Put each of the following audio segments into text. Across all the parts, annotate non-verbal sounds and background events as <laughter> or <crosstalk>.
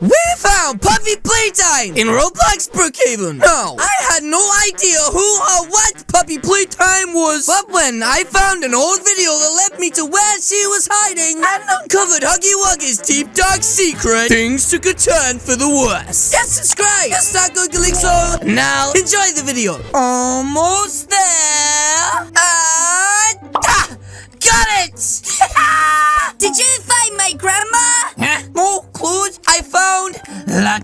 We found Poppy Playtime in Roblox Brookhaven. No, I had no idea who or what Poppy Playtime was, but when I found an old video that led me to where she was hiding and uncovered Huggy Wuggy's deep dark secret, things took a turn for the worse. Yes, subscribe. Yes, start googling so. Now, enjoy the video. Almost there. Ah,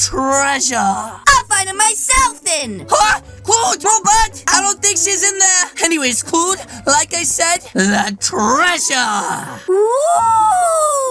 treasure. I'll find it myself then. Huh? Claude, robot! I don't think she's in there. Anyways, Claude, like I said, the treasure. Ooh.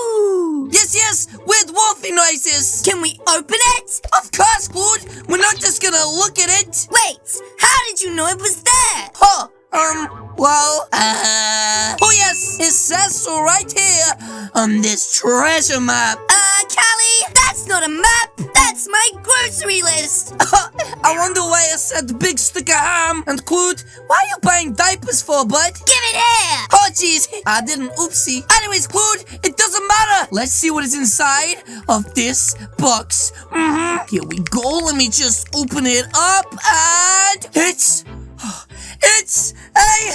Yes, yes, with wolfy noises. Can we open it? Of course, Claude. We're not just gonna look at it. Wait, how did you know it was there? Huh? Um, well, uh... Oh, yes, it says so right here on this treasure map. Uh, Callie, that's not a map. That's my grocery list. <laughs> I wonder why I said big stick of ham. And Claude, why are you buying diapers for, bud? Give it here. Oh, jeez, I didn't. Oopsie. Anyways, Claude, it doesn't matter. Let's see what is inside of this box. Mm-hmm. Here we go. Let me just open it up, and it's, <sighs> it's a,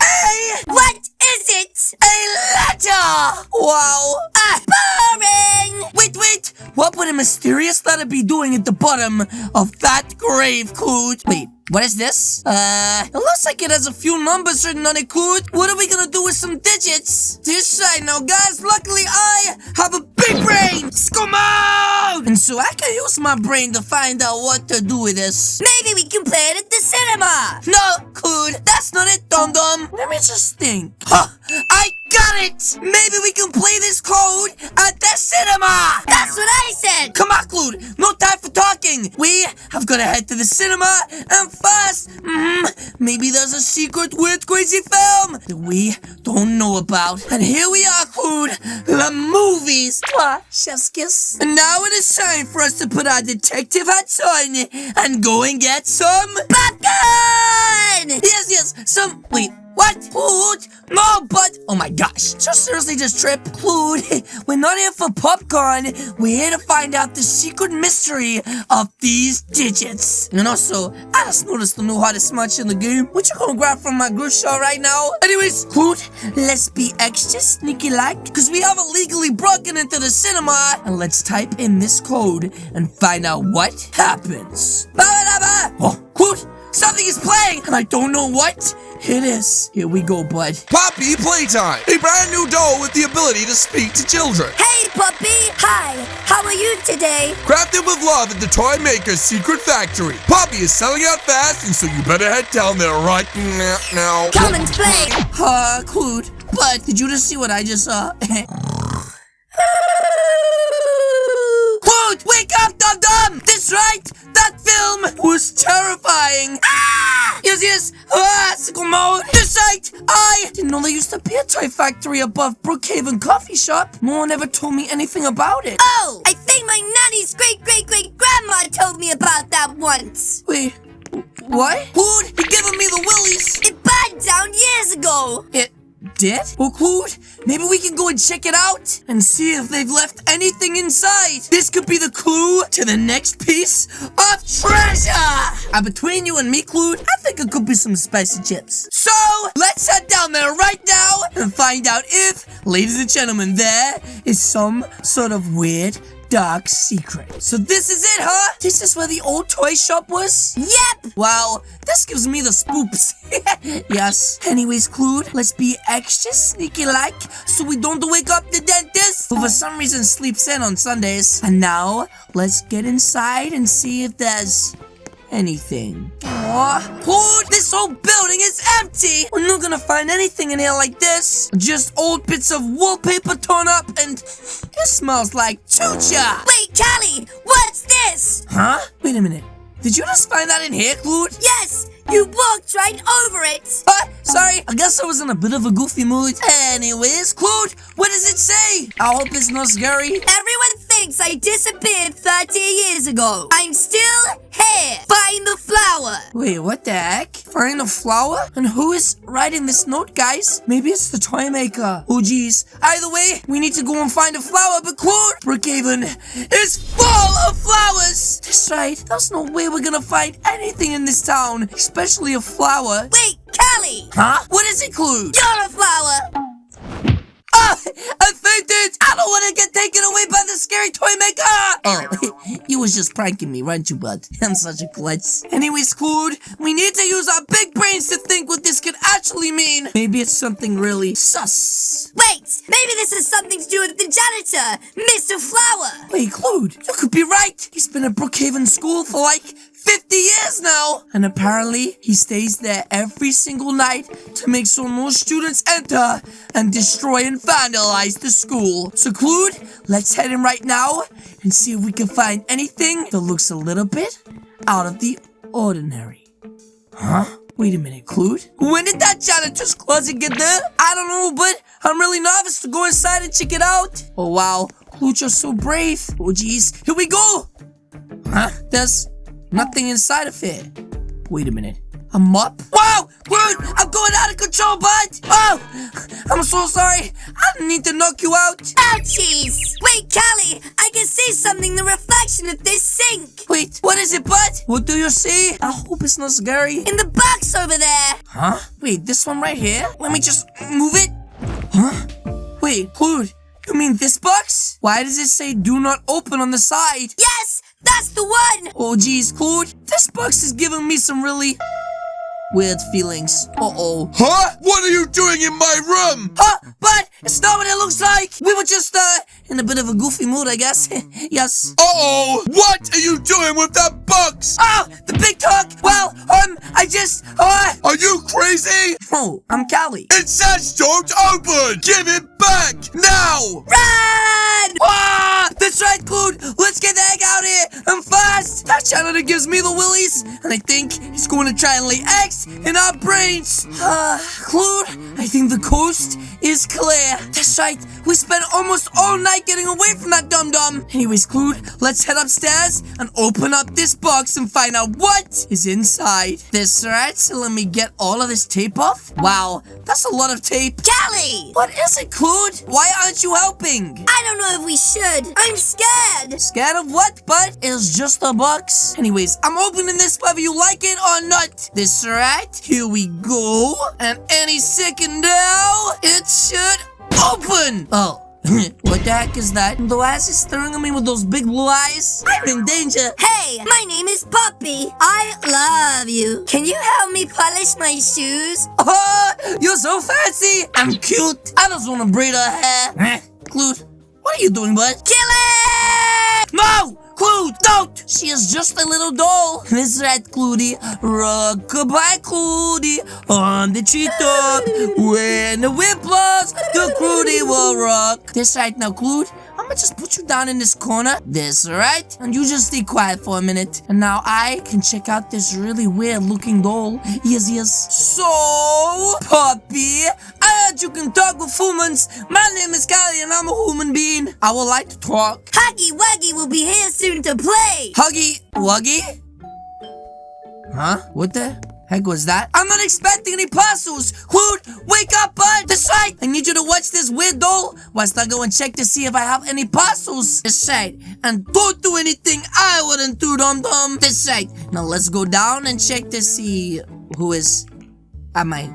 a, What is it? a letter. Wow. Ah, boring. Wait, wait. What would a mysterious letter be doing at the bottom of that grave, Claude? Wait. What is this? Uh, it looks like it has a few numbers written on it, Claude. What are we gonna do with some digits? This side now, guys. Luckily, I have a big brain. Come out! And so I can use my brain to find out what to do with this. Maybe we can play it at the cinema. No, Claude, that's not it, dum dum. Let me just think. Huh, I got it! Maybe we can play this code at the cinema! That's what I said. Come on, Claude, no time for talking. We have got to head to the cinema, and fast! mm, maybe there's a secret weird crazy film that we don't know about. And here we are, Claude, the movies. Mwah, chef's kiss. And now it is time for us to put our detective hats on and go and get some Popcorn. Yes, yes, some. Wait, what? Claude? No, but. Oh my gosh. So seriously this trip, Claude, <laughs> we're not here for popcorn. We're here to find out the secret mystery of these digits. And also, I just noticed the new hottest munch in the game. What you gonna grab from my grocery store right now? Anyways, Claude, let's be extra sneaky like, because we have illegally broken into the cinema. And let's type in this code and find out what happens. Ba-ba-da-ba. Oh, Claude, something is playing, and I don't know what it is. Here we go, bud. Poppy Playtime, a brand new doll with the ability to speak to children. Hey, Poppy. Hi. How are you today? Crafted with love at the Toy Maker's Secret Factory. Poppy is selling out fast, and so you better head down there right now. now. Come and play. Uh, Claude, but did you just see what I just saw? <laughs> Claude, wake up, dum dum! That's right! That film was terrifying! Ah! Yes, yes! Ah, mode! This right! I didn't know there used to be a toy factory above Brookhaven Coffee Shop. No one ever told me anything about it. Oh, I think my nanny's great great great grandma told me about that once. Wait, what? Claude, you're giving me the willies! It burned down years ago. It did? Well, Claude, maybe we can go and check it out and see if they've left anything inside. This could be the clue to the next piece of treasure. Uh, between you and me, Claude, I think it could be some spicy chips. So, let's head down there right now and find out if, ladies and gentlemen, there is some sort of weird dark secret. So this is it, huh? This is where the old toy shop was? Yep. Wow, this gives me the spoops. <laughs> yes. Anyways, Claude, let's be extra sneaky like so we don't wake up the dentist who for some reason sleeps in on Sundays. And now, let's get inside and see if there's anything. Aw, Claude, this whole building is empty. We're not gonna find anything in here like this. Just old bits of wallpaper torn up and it smells like chucha. Wait, Callie, what's this? Huh? Wait a minute. Did you just find that in here, Claude? Yes, you walked right over it. What? Sorry, I guess I was in a bit of a goofy mood. Anyways, Claude, what does it say? I hope it's not scary. Everyone thinks I disappeared 30 years ago. I'm still here. Find the flower. Wait, what the heck? Find a flower? And who is writing this note, guys? Maybe it's the toy maker. Oh, jeez. Either way, we need to go and find a flower, but Claude, Brookhaven is full of flowers. That's right. There's no way we're gonna find anything in this town, especially a flower. Wait, Callie! Huh? What does it include? You're a flower! Ah! I! I don't want to get taken away by the scary toy maker! Oh, <laughs> you was just pranking me, weren't you, bud? <laughs> I'm such a klutz. Anyways, Clued, we need to use our big brains to think what this could actually mean. Maybe it's something really sus. Wait, maybe this has something to do with the janitor, Mr. Flower! Wait, Clued, you could be right. He's been at Brookhaven School for like 50 years now! And apparently, he stays there every single night to make sure no students enter and destroy and vandalize the school. So, Clued, let's head in right now and see if we can find anything that looks a little bit out of the ordinary. Huh? Wait a minute, Clued. When did that janitor's closet get there? I don't know, but I'm really nervous to go inside and check it out. Oh, wow. Clued, you're so brave. Oh, jeez. Here we go. Huh? There's nothing inside of it. Wait a minute. A mop? Wow! Dude, I'm going out of control, bud! Oh! I'm so sorry. I didn't need to knock you out. Ouchies! Wait, Callie, I can see something, the reflection of this sink! Wait, what is it, bud? What do you see? I hope it's not scary. In the box over there! Huh? Wait, this one right here? Let me just move it. Huh? Wait, dude, you mean this box? Why does it say do not open on the side? Yes! That's the one! Oh, geez, Claude, this box is giving me some really weird feelings. Uh-oh. Huh? What are you doing in my room? Huh? But it's not what it looks like. We were just, uh, in a bit of a goofy mood, I guess. <laughs> yes. Uh-oh! What are you doing with that box? Oh, the big talk. Well, um, I just, uh... Are you crazy? Oh, I'm Callie. It says don't open! Give it back! Now! Run! Ah, that's right, Clued. Let's get the egg out of here and fast. That janitor gives me the willies, and I think he's going to try and lay eggs in our brains. Uh, Clued, I think the coast is clear. That's right. We spent almost all night getting away from that dum-dum. Anyways, Clued, let's head upstairs and open up this box and find out what is inside. This right, so let me get all of this tape off. Wow, that's a lot of tape. Callie! What is it, Clued? Why aren't you helping? I don't know if we should. I'm scared! Scared of what, bud? It's just a box. Anyways, I'm opening this whether you like it or not. This right? Here we go. And any second now, it should open. Oh. <laughs> what the heck is that? The ass is staring at me with those big blue eyes. I'm in danger. Hey, my name is Poppy. I love you. Can you help me polish my shoes? <laughs> Oh, you're so fancy. I'm cute. I just want to braid her hair. Clute, what are you doing, bud? Kill it! No! She is just a little doll. That's right, Clutie. Rock-a-bye, Clutie. On the treetop. when the wind blows, the Clutie will rock. That's right now, Clute. I'm gonna just put you down in this corner. This, right? And you just stay quiet for a minute. And now I can check out this really weird looking doll. Yes, yes. So, Poppy, I you can talk with humans. My name is Kylie and I'm a human being. I would like to talk. Huggy Wuggy will be here soon to play. Huggy Wuggy? Huh? What the heck was that? I'm not expecting any parcels! Hoot! Wake up, bud! That's right! I need you to watch this weird doll whilst I go and check to see if I have any parcels. That's right. And don't do anything I wouldn't do, dum-dum. That's right. Now let's go down and check to see who is at my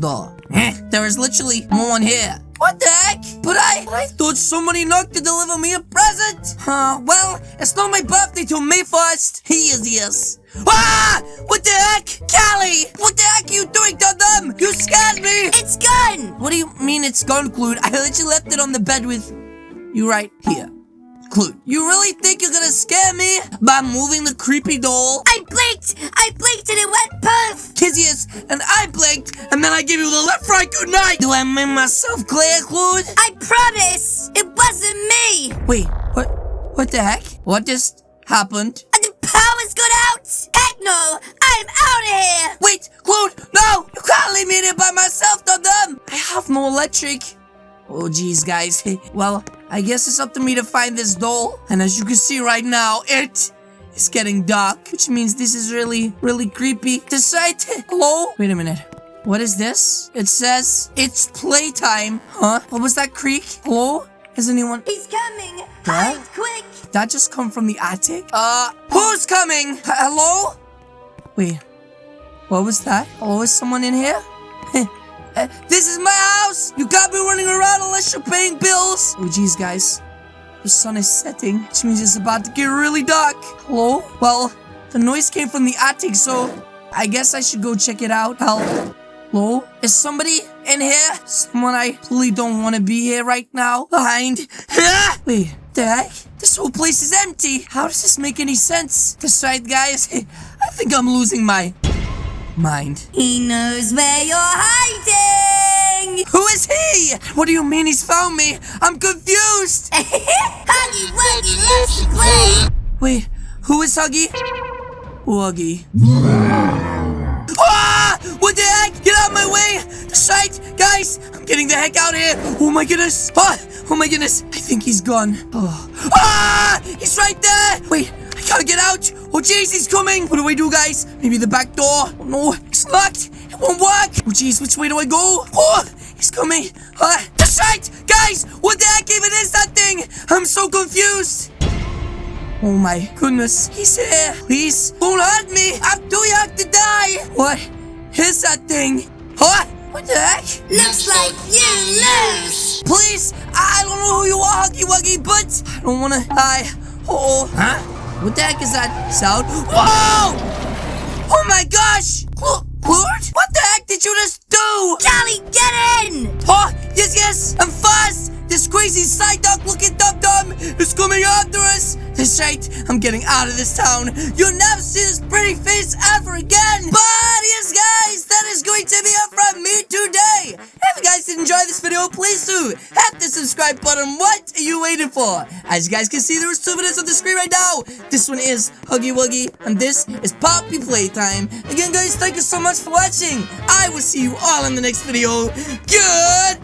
door. Eh, there is literally no one here. What the heck? But I, but I thought somebody knocked to deliver me a present. Huh, well, it's not my birthday till May 1st. He is, yes. Ah! What the heck? Callie! What the heck are you doing, to them? You scared me! It's gone. What do you mean it's gone, Clute? I literally left it on the bed with you right here. Clute, you really think you're gonna scare me by moving the creepy doll? I blinked. I blinked and it went poof. Kizius, and I blinked, and then I give you the left right good night. Do I make myself clear, Clute? I promise. It wasn't me. Wait, what? What the heck? What just happened? And the power's gone out. Heck no. I'm out of here. Wait, Clute, no! You can't leave me here by myself, Dum Dum! I have no electric. Oh, geez, guys. <laughs> well, I guess it's up to me to find this doll. And as you can see right now, it is getting dark, which means this is really, really creepy. The site. Hello? Wait a minute. What is this? It says it's playtime. Huh? What was that creak? Hello? Is anyone? He's coming! Huh? Hide quick! That just come from the attic? Uh, who's coming? H- hello? Wait, what was that? Hello, is someone in here? <laughs> Uh, this is my house! You can't be running around unless you're paying bills! Oh, jeez, guys. The sun is setting, which means it's about to get really dark. Hello? Well, the noise came from the attic, so I guess I should go check it out. Hello? Is somebody in here? Someone I really don't want to be here right now. Behind. <laughs> Wait, the heck? This whole place is empty. How does this make any sense? That's right, guys. <laughs> I think I'm losing my mind. He knows where you're hiding! Who is he? What do you mean he's found me? I'm confused. <laughs> Huggy Wuggy loves to play! Wait, who is Huggy? Wuggy. Ah! What the heck? Get out of my way! That's right, guys! I'm getting the heck out of here! Oh my goodness! Ah! Oh my goodness! I think he's gone. Oh. Ah! He's right there! Wait, gotta get out! Oh jeez, he's coming! What do I do, guys? Maybe the back door? Oh no, it's locked! It won't work! Oh jeez, which way do I go? Oh! He's coming! Ah! That's right! Guys! What the heck even is that thing? I'm so confused! Oh my goodness, he's here. Please, don't hurt me. I'm too young to die. What is that thing? What? What the heck? Looks like you lose! Please, I don't know who you are, Huggy Wuggy, but I don't want to die. Oh, huh? What the heck is that sound? Whoa! Oh my gosh! Cl- Clurt? What the heck did you just do? Charlie, get in! Oh, yes, yes, I'm fast. This crazy side dog looking dum dum is coming after us. That's right, I'm getting out of this town. You'll never see this pretty face ever again. But please do hit the subscribe button. What are you waiting for? As you guys can see, there's two videos on the screen right now. This one is Huggy Wuggy, and this is Poppy Playtime. Again, guys, thank you so much for watching. I will see you all in the next video. Good.